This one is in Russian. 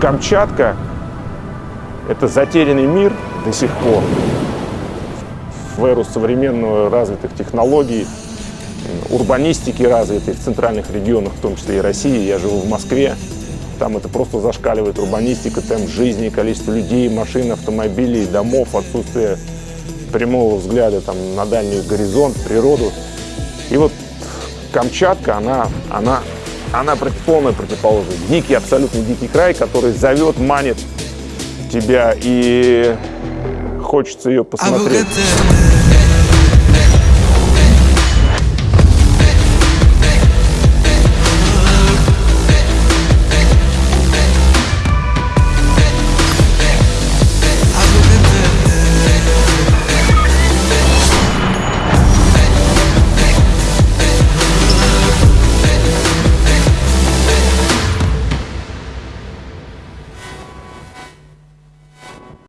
Камчатка – это затерянный мир до сих пор. В эру современного развитых технологий, урбанистики развитой в центральных регионах, в том числе и России. Я живу в Москве. Там это просто зашкаливает урбанистика, темп жизни, количество людей, машин, автомобилей, домов, отсутствие прямого взгляда там, на дальний горизонт, природу. И вот Камчатка, она, она, она полная противоположность. Дикий, абсолютно дикий край, который зовет, манит тебя, и хочется ее посмотреть.